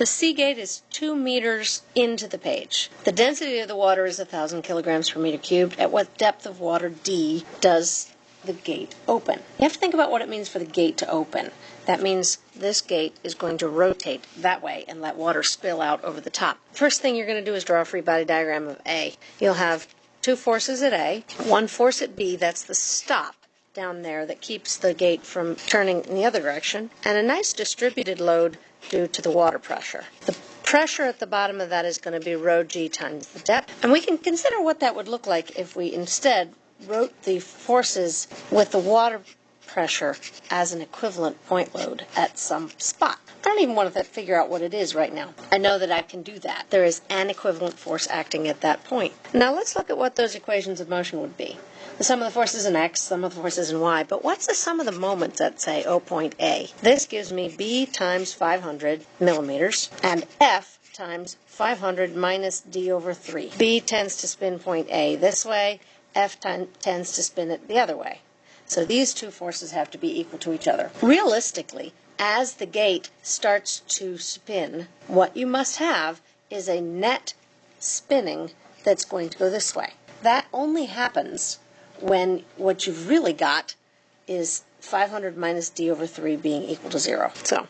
The C gate is two meters into the page. The density of the water is 1,000 kilograms per meter cubed. At what depth of water D does the gate open? You have to think about what it means for the gate to open. That means this gate is going to rotate that way and let water spill out over the top. First thing you're going to do is draw a free body diagram of A. You'll have two forces at A, one force at B, that's the stop down there that keeps the gate from turning in the other direction, and a nice distributed load due to the water pressure. The pressure at the bottom of that is going to be rho g times the depth. And we can consider what that would look like if we instead wrote the forces with the water pressure as an equivalent point load at some spot. I don't even want to figure out what it is right now. I know that I can do that. There is an equivalent force acting at that point. Now let's look at what those equations of motion would be. The sum of the forces in x, the sum of the forces in y, but what's the sum of the moments at, say, O point A? This gives me b times 500 millimeters and f times 500 minus d over 3. b tends to spin point A this way, f tends to spin it the other way. So these two forces have to be equal to each other. Realistically, as the gate starts to spin, what you must have is a net spinning that's going to go this way. That only happens when what you've really got is 500 minus d over 3 being equal to 0. So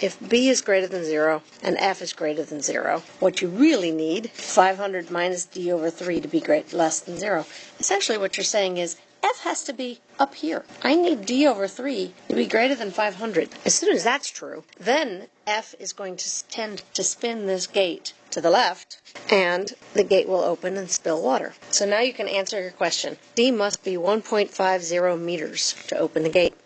if b is greater than 0 and f is greater than 0, what you really need, 500 minus d over 3 to be great, less than 0. Essentially what you're saying is f has to be up here. I need d over 3 to be greater than 500. As soon as that's true, then f is going to tend to spin this gate to the left, and the gate will open and spill water. So now you can answer your question. D must be 1.50 meters to open the gate.